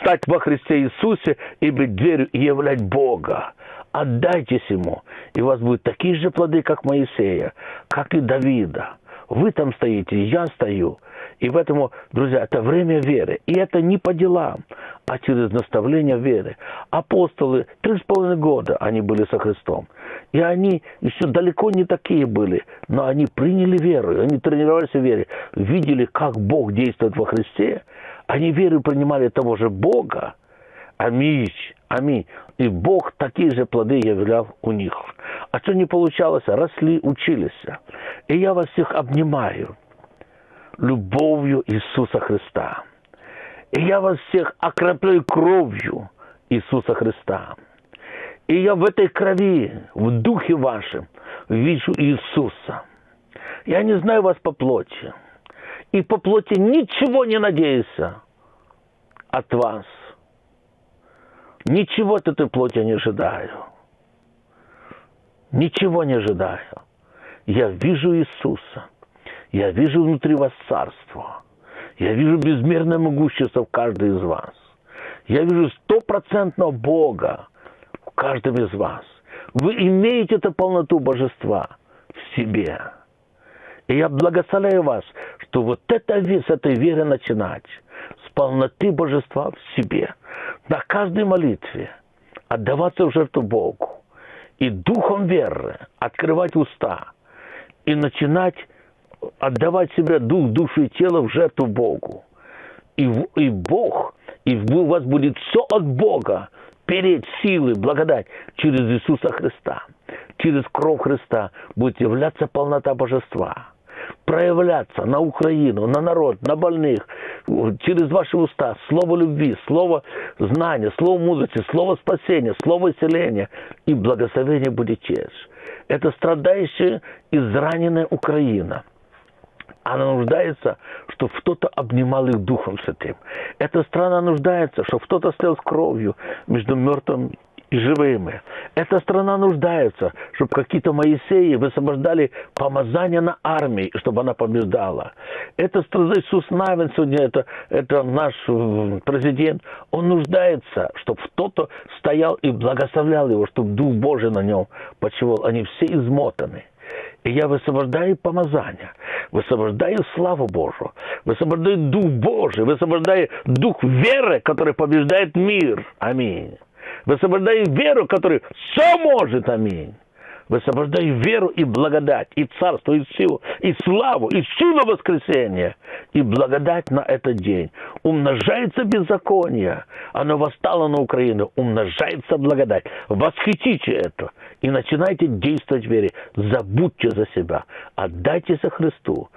стать во Христе Иисусе и быть дверью и являть Бога. Отдайтесь Ему, и у вас будут такие же плоды, как Моисея, как и Давида. Вы там стоите, я стою. И поэтому, друзья, это время веры. И это не по делам, а через наставление веры. Апостолы, три с половиной года они были со Христом. И они еще далеко не такие были, но они приняли веру, они тренировались в вере, видели, как Бог действует во Христе. Они веру принимали того же Бога. Аминь, аминь. И Бог такие же плоды являл у них. А что не получалось, росли, учились. И я вас всех обнимаю любовью Иисуса Христа. И я вас всех окропляю кровью Иисуса Христа. И я в этой крови, в духе вашем, вижу Иисуса. Я не знаю вас по плоти. И по плоти ничего не надеюсь от вас. Ничего от этой плоти не ожидаю. Ничего не ожидаю. Я вижу Иисуса. Я вижу внутри вас царство. Я вижу безмерное могущество в каждой из вас. Я вижу стопроцентного Бога в каждом из вас. Вы имеете эту полноту божества в себе. И я благословляю вас, что вот это, с этой веры начинать, с полноты божества в себе, на каждой молитве, отдаваться в жертву Богу, и духом веры открывать уста, и начинать отдавать себя дух, душу и тело в жертву Богу. И, и Бог, и у вас будет все от Бога, переть силы, благодать через Иисуса Христа. Через кровь Христа будет являться полнота божества проявляться на Украину, на народ, на больных, через ваши уста, слово любви, слово знания, слово мудрости, слово спасения, слово исцеления и благословение будет честь. Это страдающая, израненная Украина – она нуждается, чтобы кто-то обнимал их Духом Святым. Эта страна нуждается, чтобы кто-то стоял с кровью между мертвым и живыми. Эта страна нуждается, чтобы какие-то Моисеи высвобождали помазание на армии, чтобы она побеждала. Это страна Иисус Навин сегодня, это, это наш президент, он нуждается, чтобы кто-то стоял и благословлял его, чтобы Дух Божий на нем почивал. Они все измотаны. И я высвобождаю помазание, высвобождаю славу Божию, высвобождаю Дух Божий, высвобождаю Дух веры, который побеждает мир. Аминь. Высвобождаю веру, который все может. Аминь. Высвобождаю веру и благодать, и царство, и силу, и славу, и силу воскресения, и благодать на этот день. Умножается беззаконие, оно восстало на Украину, умножается благодать. Восхитите это и начинайте действовать в вере. Забудьте за себя, отдайтесь Христу,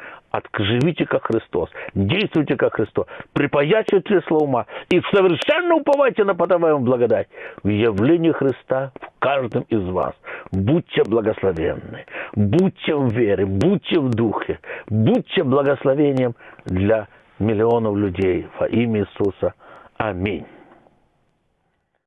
живите как Христос, действуйте как Христос, припаячивайте слово ума и совершенно уповайте на подаваемую благодать в явлении Христа в каждом из вас. Будьте благословенны, будьте в вере, будьте в духе, будьте благословением для миллионов людей во имя Иисуса. Аминь.